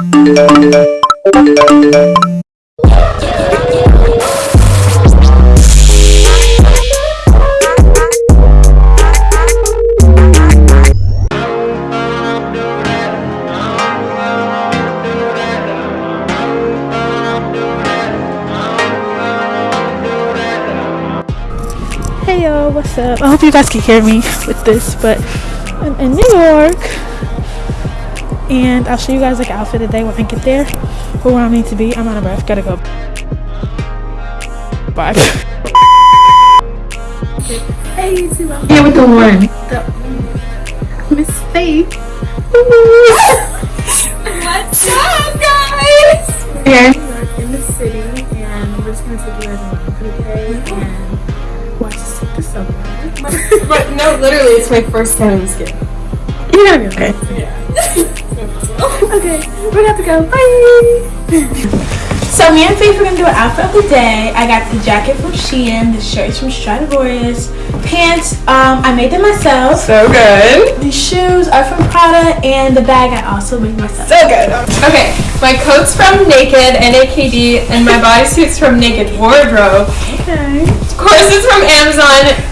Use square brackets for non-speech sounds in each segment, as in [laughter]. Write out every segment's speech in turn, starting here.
Hey yo, what's up? I hope you guys can hear me with this, but I'm in New York and I'll show you guys like outfit today when I get there or where I need to be. I'm out of breath, gotta go. Bye. Hey, YouTube. I'm Here with the one. Miss Faith. What's up, guys? Here. We're in the city, and we're just gonna take you guys around for day and watch us take the subway. But no, literally, it's my first time in Skip. You're gonna be okay. [laughs] okay, we're gonna have to go. Bye. So me and Faith are gonna do an outfit of the day. I got the jacket from Shein, the shirts from Stradivarius, pants, um, I made them myself. So good. The shoes are from Prada, and the bag I also made myself. So good. Okay, my coat's from Naked, N-A-K-D, and my bodysuit's from Naked Wardrobe. Okay. Course Corsets from Amazon.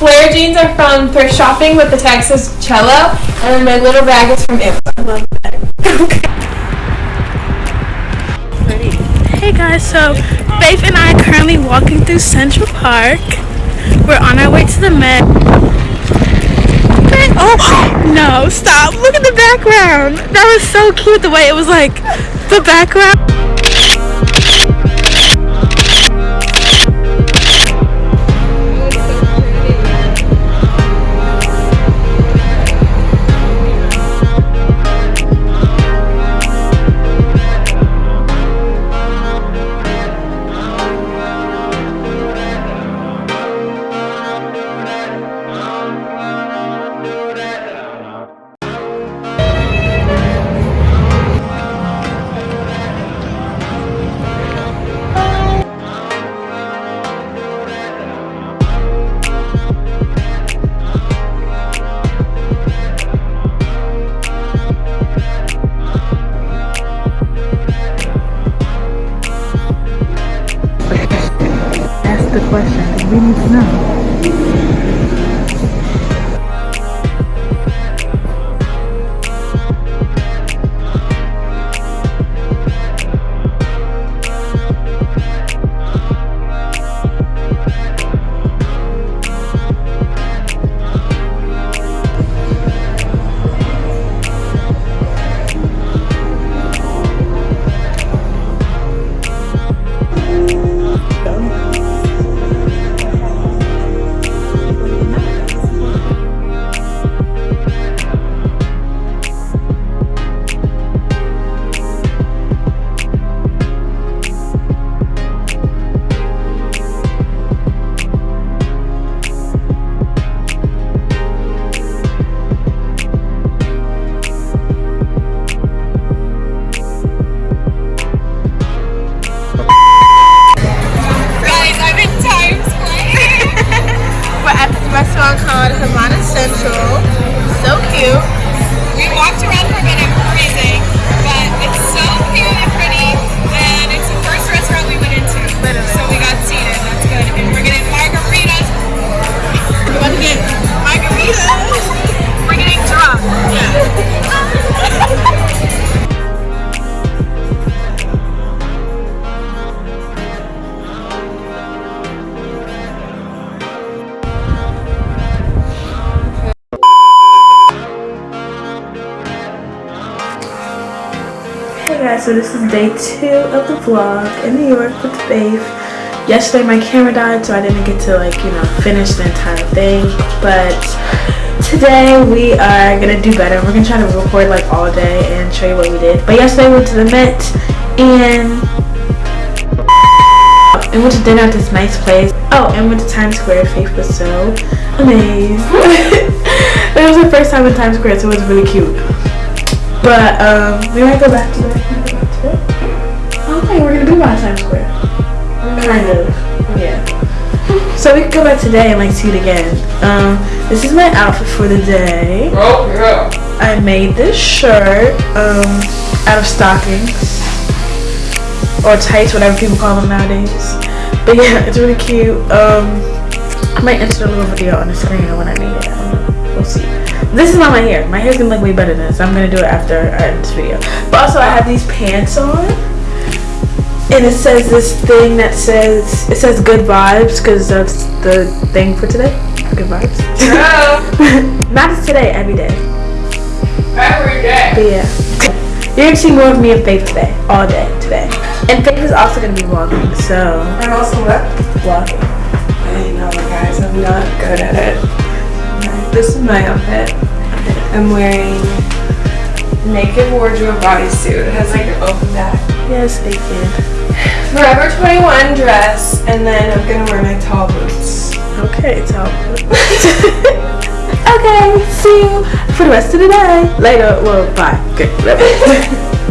Flare jeans are from thrift shopping with the Texas Cello, and then my little bag is from Amazon. Hey guys, so Faith and I are currently walking through Central Park. We're on our way to the Met. Oh [gasps] no! Stop! Look at the background. That was so cute. The way it was like the background. Question. We guys, so this is day two of the vlog in New York with Faith. Yesterday my camera died so I didn't get to like, you know, finish the entire thing. But today we are gonna do better. We're gonna try to record like all day and show you what we did. But yesterday we went to the Met and and went to dinner at this nice place. Oh, and went to Times Square. Faith was so amazed. [laughs] it was her first time in Times Square, so it was really cute. But um, we might go back to that. Okay, we're gonna be by Times Square. Kind of. Yeah. So we could go back today and like see it again. Um, this is my outfit for the day. Oh, yeah. I made this shirt. Um, out of stockings or tights, whatever people call them nowadays. But yeah, [laughs] it's really cute. Um, I might insert a little video on the screen when I need it. I don't know. We'll see. This is not my hair. My hair's gonna look way better than this. I'm gonna do it after I end this video. But also, I have these pants on. And it says this thing that says, it says good vibes because that's the thing for today. Good vibes. [laughs] Not just today, every day. Every day. But yeah. You're gonna see more of me and Faith today. All day today. And Faith is also gonna be vlogging, so I'm also what? vlogging. I know, guys. I'm not good at it. This is my outfit. I'm wearing naked wardrobe bodysuit. It has like an open back. Yes, naked. Forever 21 dress, and then I'm gonna wear my tall boots. Okay, so [laughs] Okay, see you for the rest of the day. Later. Well, bye. Okay, [laughs]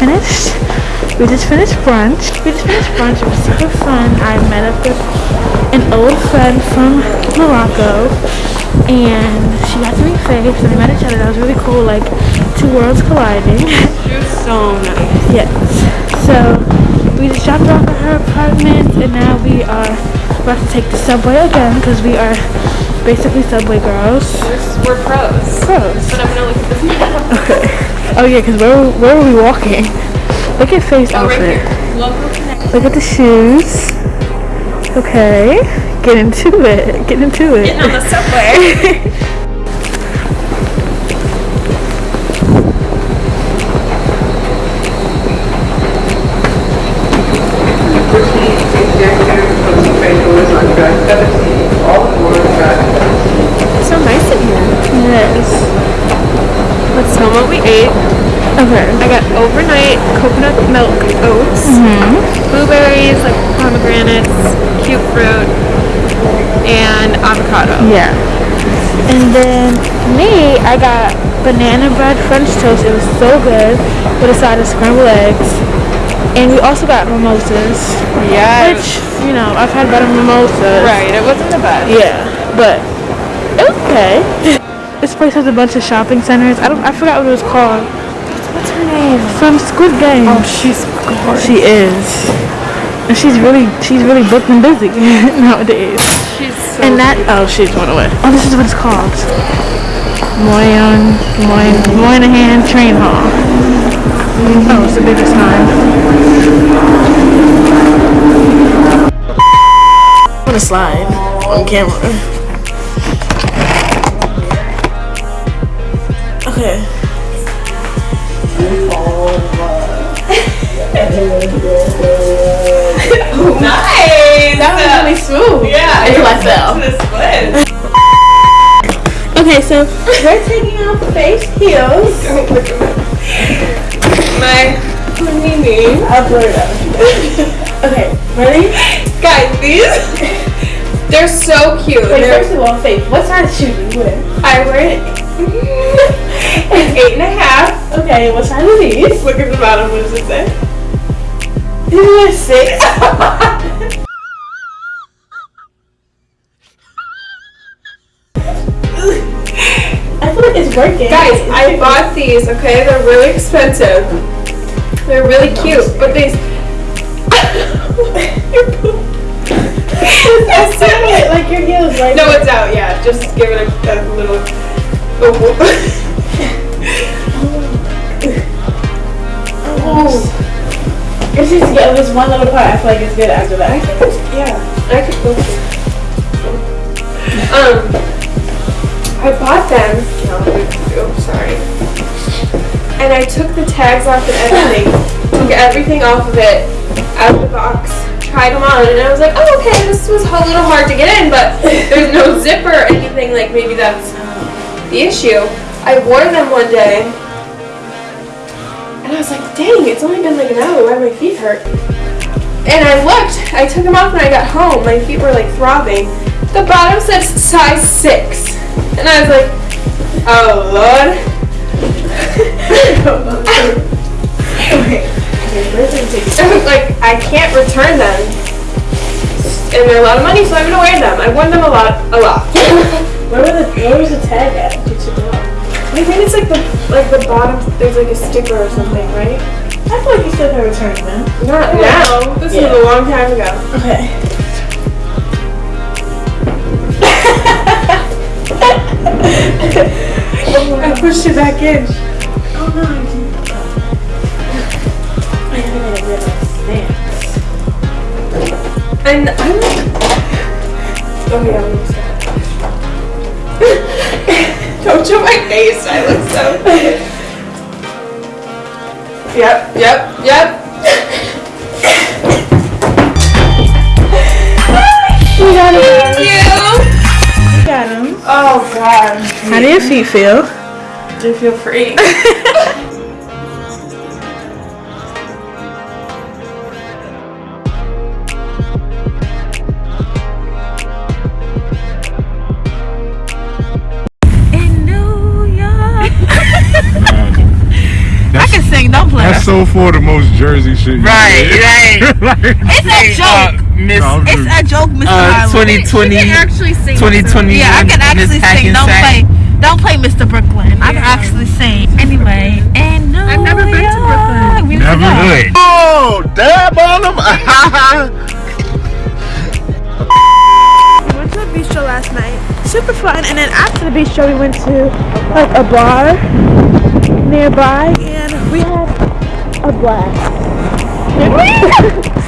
finished, we just finished brunch. We just finished brunch, it was super fun. I met up with an old friend from Morocco and she got to meet Faith and we met each other. That was really cool, like two worlds colliding. She was so nice. yes. So we just dropped off at her apartment and now we are about to take the subway again because we are basically subway girls. We're pros. Pros. But I'm gonna look at this map. Oh yeah, because where, where were we walking? Look at face Oh, right outfit. here. Look at the shoes. Okay, get into it. Get into it. Getting on the subway. [laughs] coconut milk oats, blueberries, like pomegranates, cute fruit, and avocado. Yeah. And then me, I got banana bread French toast. It was so good with a side of scrambled eggs. And we also got mimosas. Yes. Which, you know, I've had better mimosas. Right, it wasn't the best. Yeah, but it was okay. [laughs] this place has a bunch of shopping centers. I don't. I forgot what it was called. Her name? From Squid Game. Oh, she's gorgeous. she is, and she's really, she's really booked and busy [laughs] nowadays. She's so And that, oh, she's went away. Oh, this is what it's called. Moyon, Moyon, Moynihan Train Hall. Oh, it's the biggest sign. I'm gonna slide on camera. Okay. [laughs] nice. That was really smooth. yeah. Until I fell. To the. Okay, so we're taking off Faith's heels. Don't look at. My Mimi. I'll blur it out. okay, ready? Guys, these they're so cute. Wait, They're- first of all, Faith, what size shoe do you wear? I wear it. [laughs] an eight and a half. Okay, what size are these? Look at the bottom. What does it say? You wear six. [laughs] I feel like it's working. Guys, I bought these. Okay, they're really expensive. They're really cute, but these. Your poop. I see it, like your heels, right? No, it's out. Yeah, just give it a, a little. [laughs] Oh. It's just get this one little part. I feel like it's good after that. yeah, I could go. Um, I bought them. Oops, sorry. And and I took the tags off and everything. took everything off of it out of the box. Tried them on, and I was like, oh, okay, this was a little hard to get in, but there's no zipper or anything. Like maybe that's the issue. I wore them one day, and I was like, dang, it's only been like an hour. Why my feet hurt? And I looked. I took them off when I got home. My feet were like throbbing. The bottom says size six, and I was like, oh lord. [laughs] [laughs] like I can't return them, and they're a lot of money, so I'm gonna wear them. I've worn them a lot, a lot. [laughs] Where, were the, where was the tag at? I think it's like the like the bottom. There's like a sticker or something, right? I feel like you still have returned them. Not oh, now. This Yeah. was a long time ago. Okay. [laughs] I pushed it back in. Oh no, I didn't. I gotta get my stance. And I'm oh yeah, I'm. Don't show my face. I look so. yep, yep, yep. We got Thank him. you. We got him. Oh god. How do your feet feel? I feel free. [laughs] so for the most Jersey shit. Right, did. right. [laughs] Like, It's a joke. Miss No, I'm It's a joke, Mr. uh, Harlow. 2020, actually sing. 2020. Yeah, I can actually Miss sing. Don't play, don't play Mr. Brooklyn. I can actually sing. Anyway, and New I've never been to Brooklyn. We need to Never go. good. Oh, dab on them. We went to a bistro last night. Super fun. And then after the bistro, we went to like a bar nearby, and we had a blast. Did we? [laughs]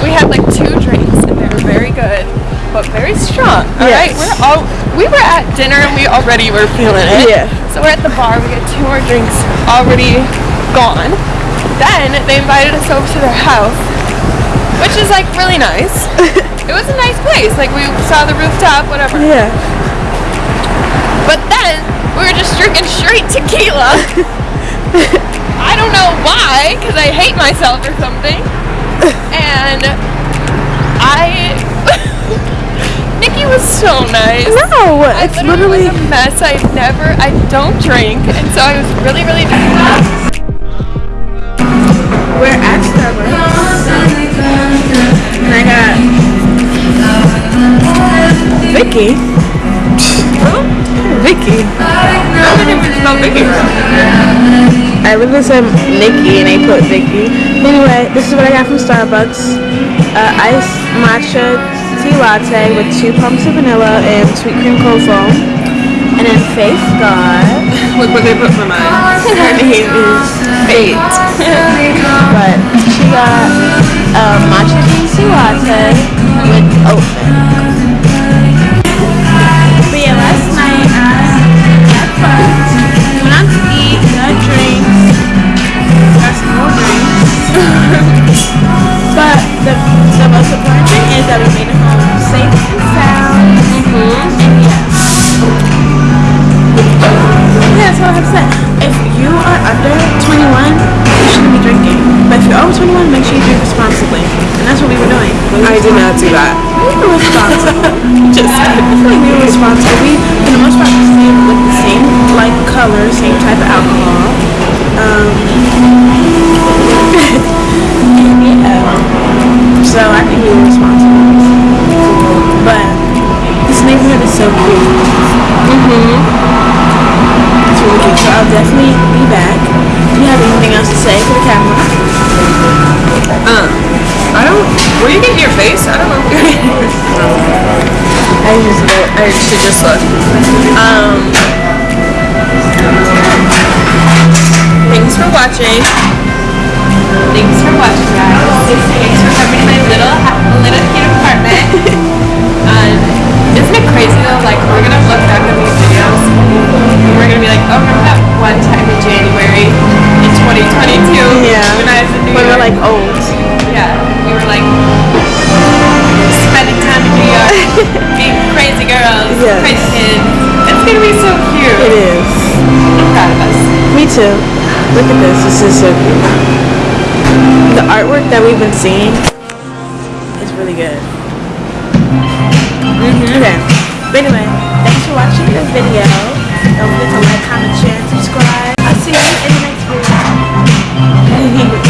We had like two drinks and they were very good, but very strong. All right, Yes. we're all we were at dinner and we already were feeling it. Yeah. So we're at the bar. We get two more drinks already gone. Then they invited us over to their house, which is like really nice. [laughs] it was a nice place. Like we saw the rooftop, whatever. Yeah. But then we were just drinking straight tequila. [laughs] I don't know why, because I hate myself or something. And I. [laughs] Nikki was so nice. No, I it's literally literally. was a mess. I never, I don't drink, and so I was really, really. We're at Starbucks. And I got Vicky. Vicky. I didn't even smell Vicky. I literally said Nikki and they put Vicky. Anyway, this is what I got from Starbucks. Uh, iced matcha tea latte with two pumps of vanilla and sweet cream cold foam. And then Faith got, [laughs] Look what they put for mine. her name is Fate. [laughs] but she got a matcha green tea latte with oat milk. Do that. we were responsible. [laughs] Just like we were responsible. We, for the most part, we stayed with the same like color, same type of alcohol. Um, yeah. [laughs] So I think we were responsible. But this neighborhood is so cute. Mm-hmm. It's really cute. So I'll definitely be back. Do you have anything else to say for the camera? I don't. Were you getting your face? I don't know. [laughs] I just. I actually just looked. Um. Thanks for watching. Thanks for watching, guys. Thanks for coming to my little, little cute apartment. [laughs] um, isn't it crazy though? Like we're gonna look back at these videos. And we're gonna be like, oh, remember that one time in January in 2022? Yeah. When I was in New When York. we're like old. [laughs] being crazy girls, Yes. crazy kids. It's gonna be so cute. It is. I'm proud of us. Me too. Look at this. This is so cute. The artwork that we've been seeing is really good. Mm-hmm. Okay. But anyway, thanks for watching this video. Don't forget to like, comment, share, and subscribe. I'll see you in the next video. [laughs]